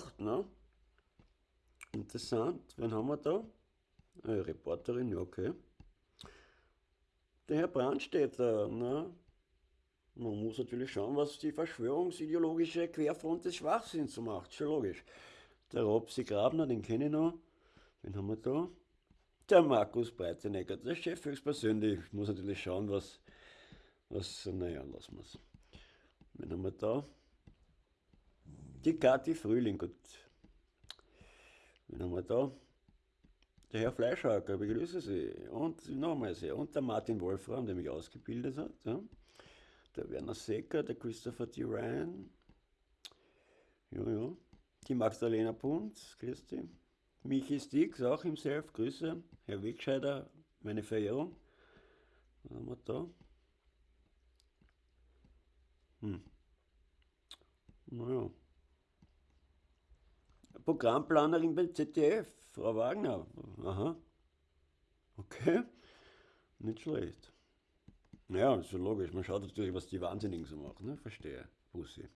gemacht, ne? Interessant. Wen haben wir da? Eine Reporterin, ja, okay. Der Herr Brandstätter, ne? Man muss natürlich schauen, was die verschwörungsideologische Querfront des Schwachsinns so macht. Schon logisch. Der Robsi Grabner, den kenne ich noch. Wen haben wir da? Der Markus Breitenegger, der Chef höchstpersönlich. Ich muss natürlich schauen, was, was, naja, lassen wir es. Wen haben wir da? Die Kathi Frühling, gut. Wen haben wir da? Der Herr Fleischhacker, begrüße Sie. Und nochmal sehr. Und der Martin Wolfram, der mich ausgebildet hat. Ja. Der Werner Secker, der Christopher D. Ryan. Ja, ja. Die Magdalena Punz, Christi. Michi Stix, auch im Self, Grüße. Herr Wegscheider, meine Verehrung. Was haben wir da? Hm. Naja. Programmplanerin beim ZDF, Frau Wagner. Aha. Okay. Nicht schlecht. Ja, ist schon logisch. Man schaut natürlich, was die Wahnsinnigen so machen. Ne? Verstehe. Bussi.